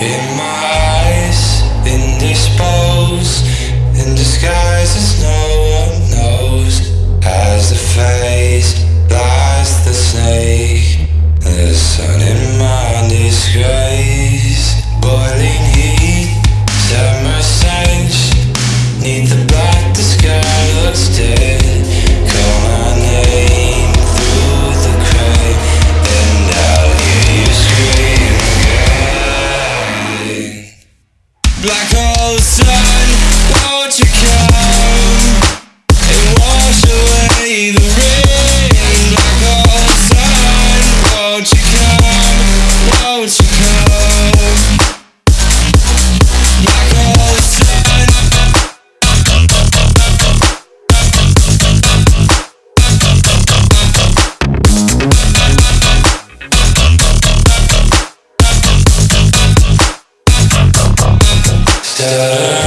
In my eyes, indisposed In disguise as no one knows the face the snake The sun in my disgrace Boiling heat, summer stench Need the da, da.